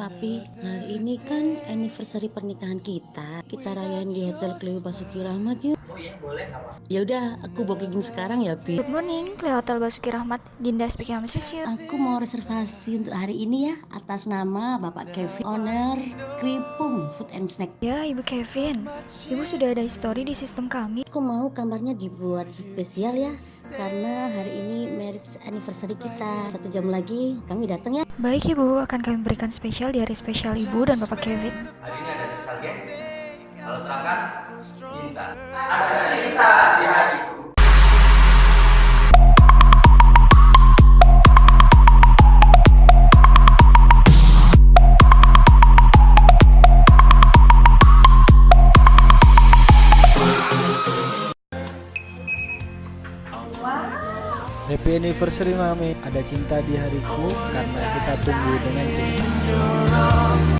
Papi, hari ini kan anniversary pernikahan kita. Kita rayain di Hotel Cleo Basuki Rahmat yuk. Oh iya boleh apa? Ya udah, aku booking sekarang ya, Pi. Good morning, Cleo Hotel Basuki Rahmat. Dinda speaking message you. Aku mau reservasi untuk hari ini ya atas nama Bapak Kevin, owner Kripung Food and Snack. Ya, Ibu Kevin. Ibu sudah ada history di sistem kami. Aku mau kamarnya dibuat spesial ya, karena hari ini anniversary kita. Satu jam lagi kami datang ya. Baik Ibu, akan kami berikan spesial di hari spesial Ibu dan Bapak Kevin. Hari ini ada spesial guest. Kalau terangkan cinta. Ada cinta di hatiku. Happy anniversary Mami. Ada cinta di hariku karena kita tunggu dengan cinta.